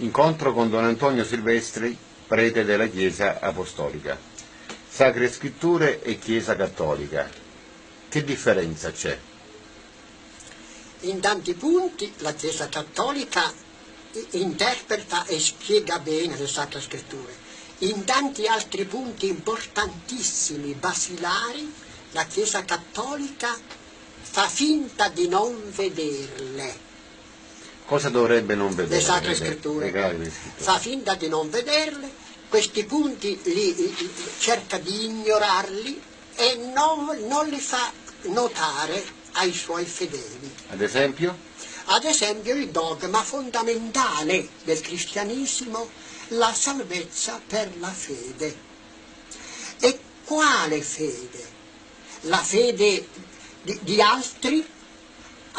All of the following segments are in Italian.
Incontro con Don Antonio Silvestri, prete della Chiesa Apostolica. Sacre Scritture e Chiesa Cattolica. Che differenza c'è? In tanti punti la Chiesa Cattolica interpreta e spiega bene le Sacre Scritture. In tanti altri punti importantissimi, basilari, la Chiesa Cattolica fa finta di non vederle. Cosa dovrebbe non vedere? Le Sacre Scritture. Fa finta di non vederle, questi punti li, cerca di ignorarli e non, non li fa notare ai suoi fedeli. Ad esempio? Ad esempio il dogma fondamentale del cristianesimo, la salvezza per la fede. E quale fede? La fede di, di altri?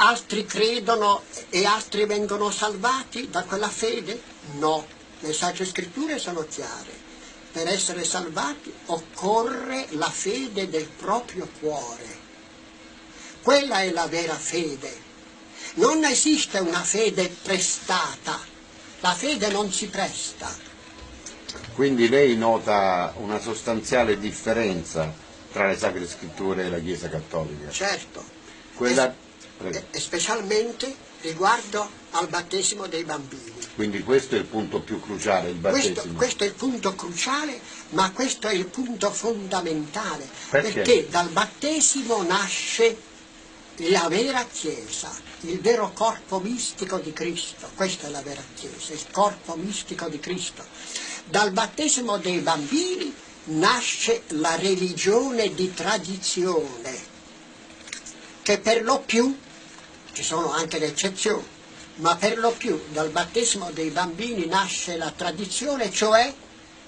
Altri credono e altri vengono salvati da quella fede? No, le sacre scritture sono chiare. Per essere salvati occorre la fede del proprio cuore. Quella è la vera fede non esiste una fede prestata, la fede non si presta. Quindi lei nota una sostanziale differenza tra le Sacre Scritture e la Chiesa Cattolica? Certo, Quella... e specialmente riguardo al battesimo dei bambini. Quindi questo è il punto più cruciale, il battesimo? Questo, questo è il punto cruciale, ma questo è il punto fondamentale, perché, perché dal battesimo nasce la vera Chiesa, il vero corpo mistico di Cristo, questa è la vera Chiesa, il corpo mistico di Cristo. Dal battesimo dei bambini nasce la religione di tradizione, che per lo più, ci sono anche le eccezioni, ma per lo più dal battesimo dei bambini nasce la tradizione, cioè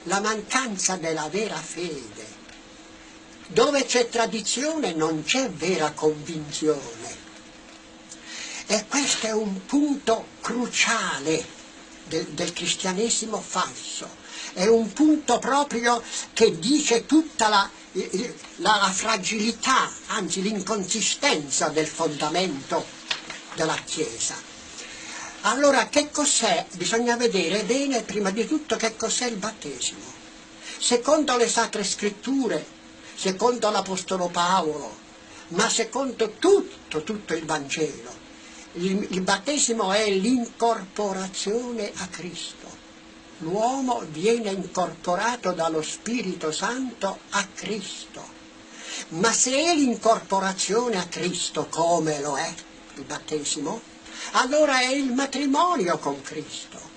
la mancanza della vera fede dove c'è tradizione non c'è vera convinzione. E questo è un punto cruciale del, del cristianesimo falso. È un punto proprio che dice tutta la, la, la fragilità, anzi l'inconsistenza del fondamento della Chiesa. Allora che cos'è? Bisogna vedere bene prima di tutto che cos'è il battesimo. Secondo le sacre scritture secondo l'Apostolo Paolo, ma secondo tutto, tutto il Vangelo. Il, il battesimo è l'incorporazione a Cristo. L'uomo viene incorporato dallo Spirito Santo a Cristo. Ma se è l'incorporazione a Cristo come lo è il battesimo, allora è il matrimonio con Cristo.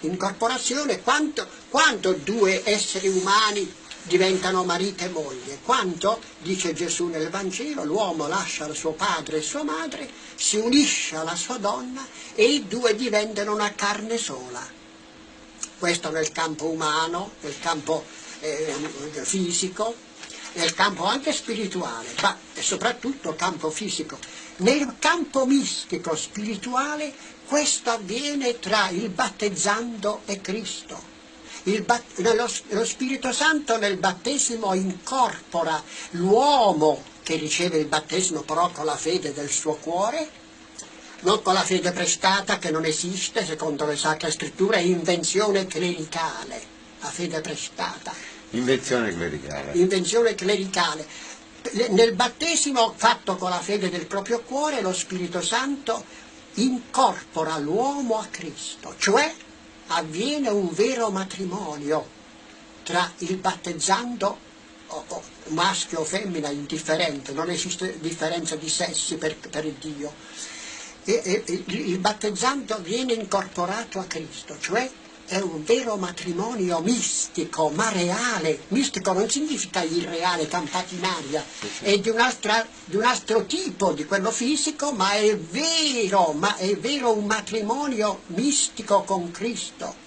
L'incorporazione, quanto, quanto due esseri umani diventano marito e moglie. Quanto, dice Gesù nel Vangelo, l'uomo lascia il suo padre e sua madre, si unisce alla sua donna e i due diventano una carne sola. Questo nel campo umano, nel campo eh, fisico, nel campo anche spirituale, ma soprattutto campo fisico. Nel campo mistico spirituale questo avviene tra il battezzando e Cristo lo, lo Spirito Santo nel battesimo incorpora l'uomo che riceve il battesimo però con la fede del suo cuore, non con la fede prestata che non esiste, secondo le sacre scritture, è invenzione clericale, la fede prestata. Invenzione clericale. Invenzione clericale. Nel battesimo fatto con la fede del proprio cuore, lo Spirito Santo incorpora l'uomo a Cristo, cioè avviene un vero matrimonio tra il battezzando maschio o femmina indifferente, non esiste differenza di sessi per, per Dio. E, e, il battezzando viene incorporato a Cristo, cioè è un vero matrimonio mistico, ma reale. Mistico non significa irreale, campato in aria, è di un, di un, altro tipo di quello fisico, ma è vero, ma è vero un matrimonio mistico con Cristo.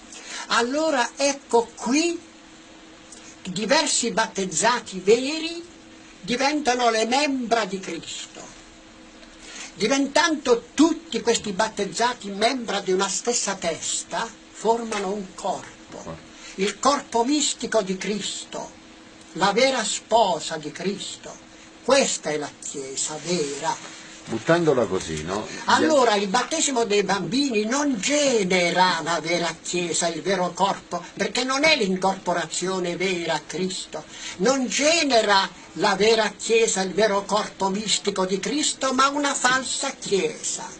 Allora ecco qui diversi battezzati veri diventano le membra di Cristo. Diventando tutti questi battezzati membra di una stessa testa, formano un corpo, il corpo mistico di Cristo, la vera sposa di Cristo. Questa è la Chiesa vera, buttandola così, no? Allora il battesimo dei bambini non genera la vera Chiesa, il vero corpo, perché non è l'incorporazione vera a Cristo, non genera la vera Chiesa, il vero corpo mistico di Cristo, ma una falsa Chiesa.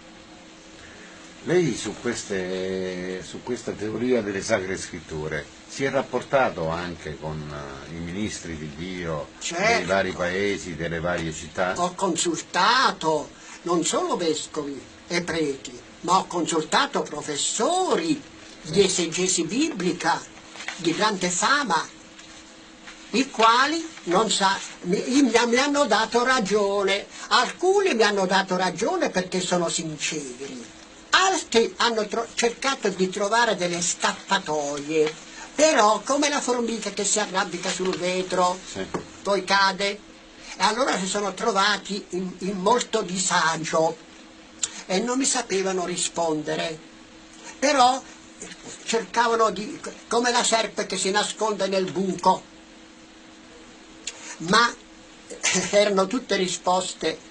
Lei su, queste, su questa teoria delle sacre scritture si è rapportato anche con uh, i ministri di Dio certo. dei vari paesi, delle varie città? Ho consultato non solo vescovi e preti, ma ho consultato professori di esegesi biblica di grande fama, i quali sa, mi, mi hanno dato ragione. Alcuni mi hanno dato ragione perché sono sinceri, altri hanno cercato di trovare delle scappatoie, però come la formica che si arrampica sul vetro, sì. poi cade, e allora si sono trovati in, in molto disagio e non mi sapevano rispondere. Però cercavano di, come la serpe che si nasconde nel buco, ma erano tutte risposte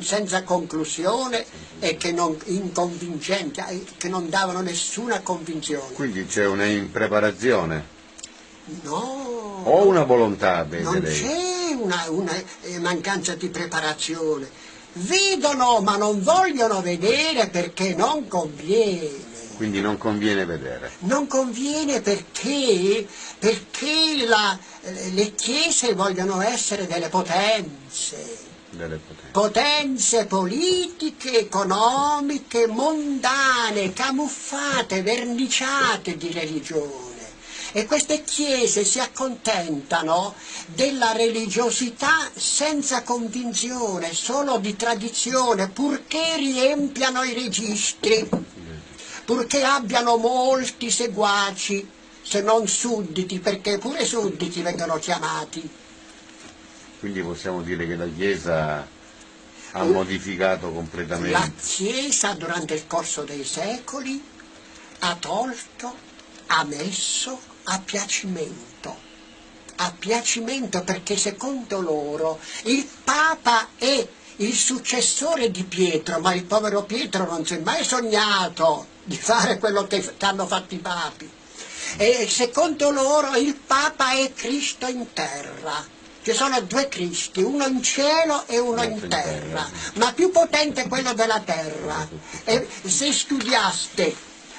senza conclusione e che non, inconvincenti, che non davano nessuna convinzione. Quindi c'è una impreparazione? No. O una volontà, vede Non c'è una, una eh, mancanza di preparazione. Vedono ma non vogliono vedere perché non conviene. Quindi non conviene vedere. Non conviene perché, perché la, le chiese vogliono essere delle potenze. Delle potenze. Potenze politiche, economiche, mondane, camuffate, verniciate di religione. E queste chiese si accontentano della religiosità senza convinzione, solo di tradizione, purché riempiano i registri, purché abbiano molti seguaci, se non sudditi, perché pure sudditi vengono chiamati. Quindi possiamo dire che la Chiesa ha modificato completamente. La Chiesa durante il corso dei secoli ha tolto, ha messo a piacimento, a piacimento perché secondo loro il Papa è il successore di Pietro, ma il povero Pietro non si è mai sognato di fare quello che hanno fatto i papi. E secondo loro il Papa è Cristo in terra. Ci sono due Cristi, uno in cielo e uno in terra, ma più potente è quello della terra. E se studiaste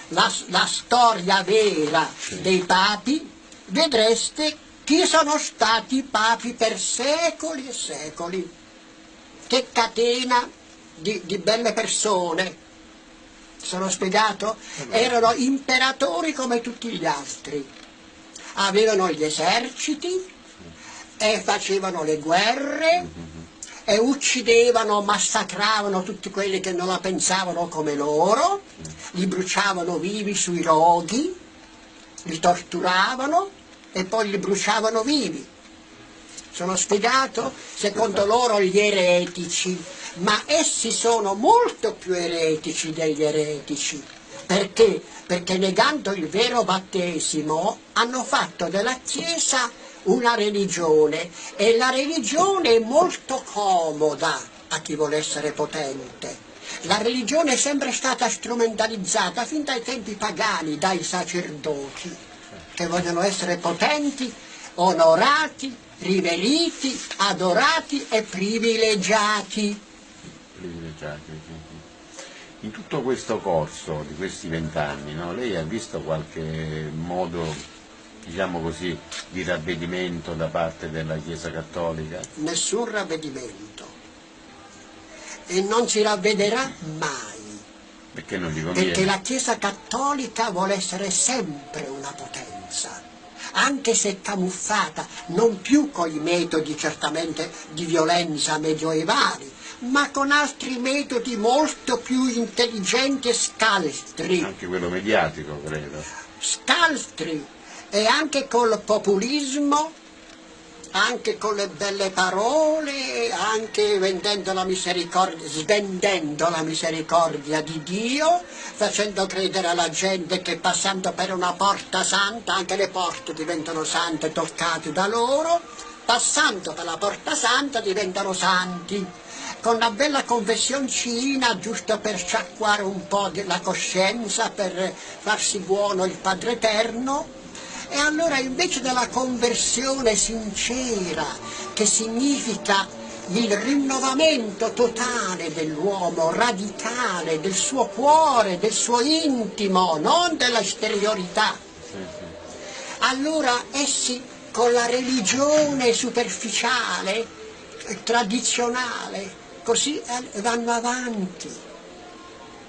la, la storia vera dei papi, vedreste chi sono stati i papi per secoli e secoli. Che catena di, di belle persone. Sono spiegato? Erano imperatori come tutti gli altri. Avevano gli eserciti e facevano le guerre e uccidevano, massacravano tutti quelli che non la pensavano come loro, li bruciavano vivi sui roghi, li torturavano e poi li bruciavano vivi. Sono spiegato? Secondo loro gli eretici, ma essi sono molto più eretici degli eretici. Perché? Perché negando il vero battesimo hanno fatto della Chiesa una religione e la religione è molto comoda a chi vuole essere potente. La religione è sempre stata strumentalizzata fin dai tempi pagani dai sacerdoti che vogliono essere potenti, onorati, riveriti, adorati e privilegiati. Privilegiati, In tutto questo corso di questi vent'anni, no, lei ha visto qualche modo diciamo così, di ravvedimento da parte della Chiesa Cattolica? Nessun ravvedimento. E non si ravvederà mai. Perché non gli conviene? Perché la Chiesa Cattolica vuole essere sempre una potenza, anche se camuffata, non più con i metodi certamente di violenza medioevali, ma con altri metodi molto più intelligenti e scaltri. Anche quello mediatico, credo. Scaltri, e anche col populismo, anche con le belle parole, anche la svendendo la misericordia di Dio, facendo credere alla gente che passando per una porta santa, anche le porte diventano sante toccate da loro, passando per la porta santa diventano santi. con una bella confessioncina, giusto per sciacquare un po' la coscienza, per farsi buono il Padre Eterno, e allora invece della conversione sincera, che significa il rinnovamento totale dell'uomo, radicale, del suo cuore, del suo intimo, non dell'esteriorità, allora essi con la religione superficiale, tradizionale, così eh, vanno avanti,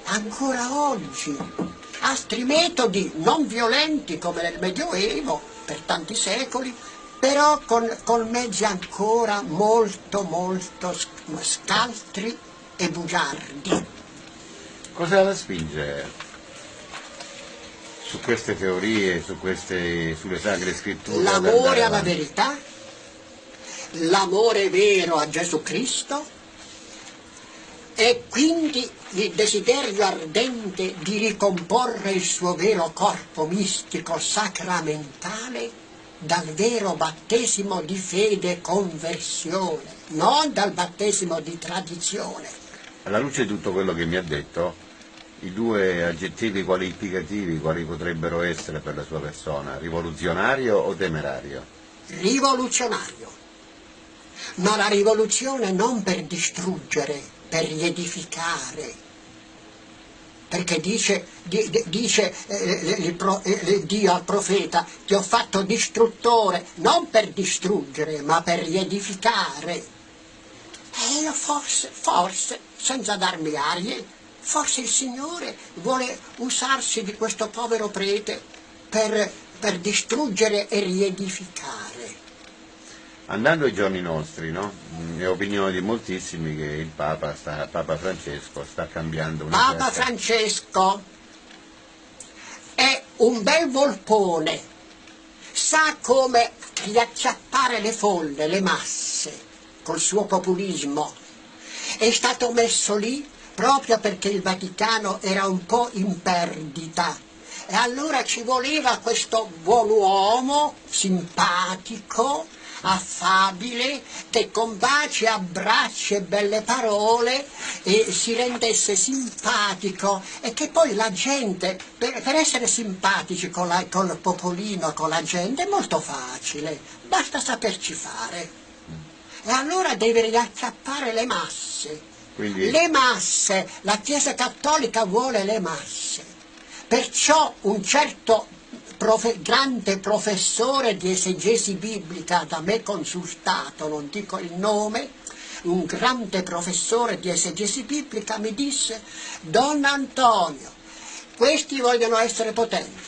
ancora oggi. Altri metodi non violenti come nel Medioevo, per tanti secoli, però con, con mezzi ancora molto molto scaltri e bugiardi. Cosa la spinge su queste teorie, su queste, sulle sacre scritture? L'amore alla verità, l'amore vero a Gesù Cristo e quindi il desiderio ardente di ricomporre il suo vero corpo mistico sacramentale dal vero battesimo di fede e conversione, non dal battesimo di tradizione. Alla luce di tutto quello che mi ha detto, i due aggettivi qualificativi quali potrebbero essere per la sua persona, rivoluzionario o temerario? Rivoluzionario. Ma la rivoluzione non per distruggere, per riedificare, perché dice, di, dice eh, pro, eh, Dio al profeta ti ho fatto distruttore non per distruggere ma per riedificare. E io forse, forse, senza darmi arie forse il Signore vuole usarsi di questo povero prete per, per distruggere e riedificare Andando ai giorni nostri, no? è opinione di moltissimi che il Papa, sta, Papa Francesco sta cambiando una Papa certa... Francesco è un bel volpone, sa come riacciappare le folle, le masse, col suo populismo. È stato messo lì proprio perché il Vaticano era un po' in perdita. E allora ci voleva questo buon uomo, simpatico, affabile, che con baci, abbracci e belle parole eh, si rendesse simpatico e che poi la gente, per, per essere simpatici con, la, con il popolino, con la gente, è molto facile, basta saperci fare. E allora deve riacchiappare le masse. Quindi... Le masse, la Chiesa Cattolica vuole le masse. Perciò un certo profe grande professore di esegesi biblica da me consultato, non dico il nome, un grande professore di esegesi biblica mi disse Don Antonio, questi vogliono essere potenti,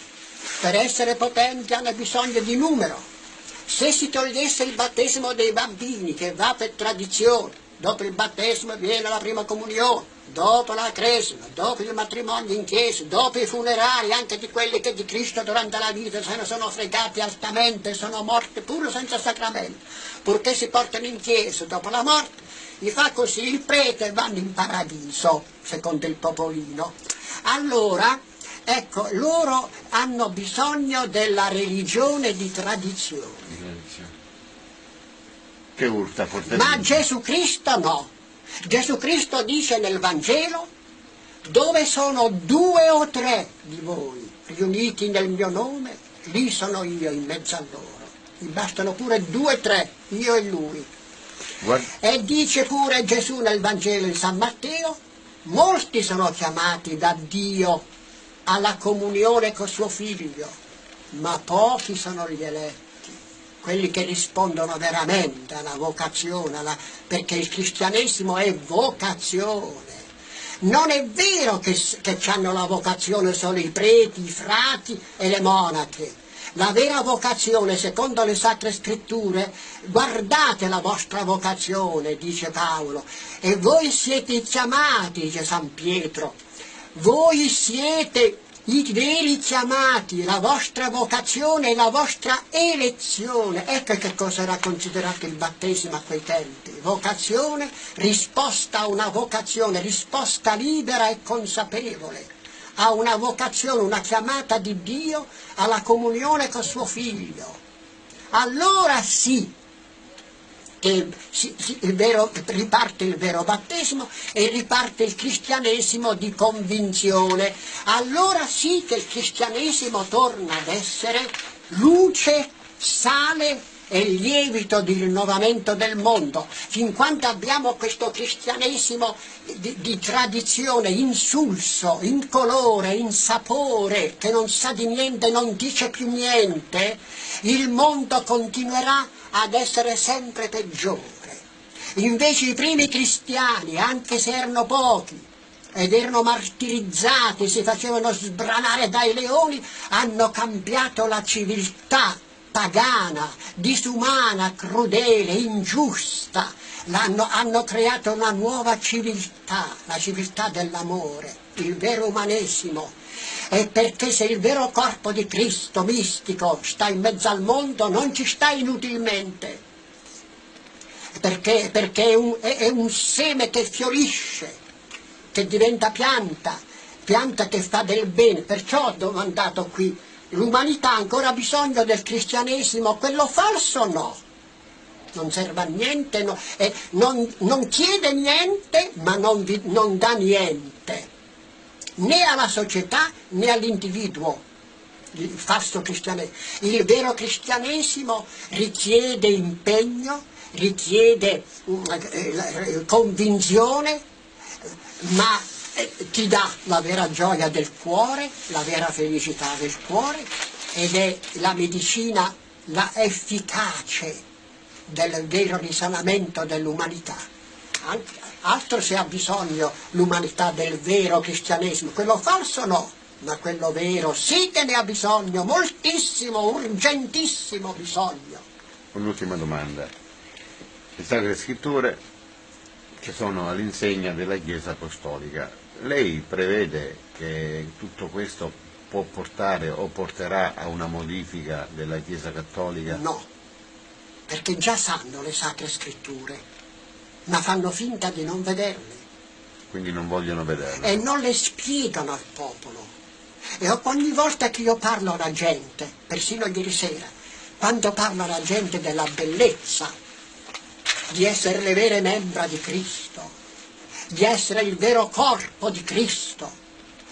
per essere potenti hanno bisogno di numero. Se si togliesse il battesimo dei bambini, che va per tradizione, dopo il battesimo viene la prima comunione, dopo la cresima, dopo il matrimonio in chiesa, dopo i funerali anche di quelli che di Cristo durante la vita se ne sono fregati altamente, sono morti pure senza sacramento, purché si portano in chiesa dopo la morte, gli fa così il prete e vanno in paradiso, secondo il popolino. Allora, ecco, loro hanno bisogno della religione di tradizione. Che urta. Ma Gesù Cristo no. Gesù Cristo dice nel Vangelo, dove sono due o tre di voi riuniti nel mio nome, lì sono io in mezzo a loro. Mi bastano pure due o tre, io e lui. Guarda. E dice pure Gesù nel Vangelo di San Matteo, molti sono chiamati da Dio alla comunione con suo figlio, ma pochi sono gli eletti quelli che rispondono veramente alla vocazione, alla... perché il cristianesimo è vocazione. Non è vero che, che hanno la vocazione solo i preti, i frati e le monache. La vera vocazione, secondo le sacre scritture, guardate la vostra vocazione, dice Paolo, e voi siete chiamati, dice San Pietro, voi siete i veri chiamati, la vostra vocazione la vostra elezione. Ecco che cosa era considerato il battesimo a quei tempi. Vocazione, risposta a una vocazione, risposta libera e consapevole a una vocazione, una chiamata di Dio alla comunione con suo figlio. Allora sì, che si, si, vero, riparte il vero battesimo e riparte il cristianesimo di convinzione. Allora sì che il cristianesimo torna ad essere luce, sale e lievito di rinnovamento del mondo, fin quando abbiamo questo cristianesimo di, di, tradizione insulso, incolore, insapore, che non sa di niente, non dice più niente, il mondo continuerà ad essere sempre peggiore. Invece i primi cristiani, anche se erano pochi, ed erano martirizzati, si facevano sbranare dai leoni, hanno cambiato la civiltà pagana, disumana, crudele, ingiusta, hanno creato una nuova civiltà, la civiltà dell'amore, il vero umanesimo. E perché se il vero corpo di Cristo mistico sta in mezzo al mondo non ci sta inutilmente, perché, perché è, un, è un seme che fiorisce, che diventa pianta, pianta che fa del bene, perciò ho domandato qui L'umanità ha ancora bisogno del cristianesimo, quello falso no. Non serve a niente, no. eh, non, non, chiede niente, ma non, vi, non dà niente, né alla società né all'individuo il falso cristianesimo. Il vero cristianesimo richiede impegno, richiede eh, convinzione, ma ti dà la vera gioia del cuore, la vera felicità del cuore ed è la medicina, la efficace del vero risanamento dell'umanità. Altro se ha bisogno l'umanità del vero cristianesimo, quello falso no, ma quello vero sì che ne ha bisogno, moltissimo, urgentissimo bisogno. Un'ultima domanda. Le Sacre Scritture che sono all'insegna della Chiesa Apostolica lei prevede che tutto questo può portare o porterà a una modifica della Chiesa Cattolica? No, perché già sanno le sacre scritture, ma fanno finta di non vederle. Quindi non vogliono vederle. E non le spiegano al popolo. E ogni volta che io parlo alla gente, persino ieri sera, quando parlo alla gente della bellezza di essere le vere membra di Cristo, di essere il vero corpo di Cristo.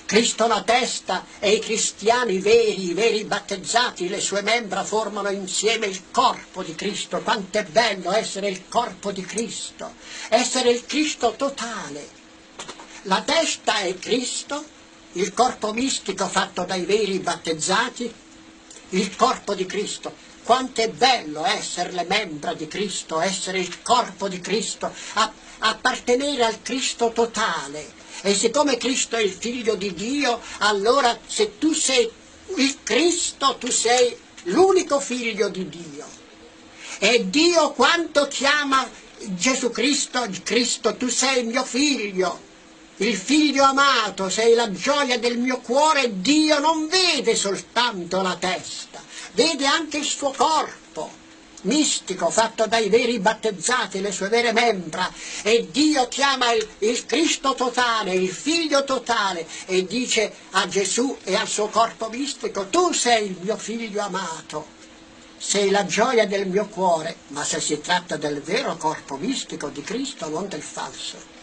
Cristo la testa e i cristiani veri, i veri battezzati, le sue membra formano insieme il corpo di Cristo. Quanto è bello essere il corpo di Cristo, essere il Cristo totale. La testa è Cristo, il corpo mistico fatto dai veri battezzati, il corpo di Cristo. Quanto è bello essere le membra di Cristo, essere il corpo di Cristo, appartenere al Cristo totale. E siccome Cristo è il figlio di Dio, allora se tu sei il Cristo, tu sei l'unico figlio di Dio. E Dio quanto chiama Gesù Cristo, Cristo, tu sei il mio figlio, il figlio amato, sei la gioia del mio cuore, Dio non vede soltanto la testa, vede anche il suo corpo mistico fatto dai veri battezzati, le sue vere membra, e Dio chiama il, il Cristo totale, il Figlio totale, e dice a Gesù e al suo corpo mistico, tu sei il mio figlio amato, sei la gioia del mio cuore, ma se si tratta del vero corpo mistico di Cristo, non del falso.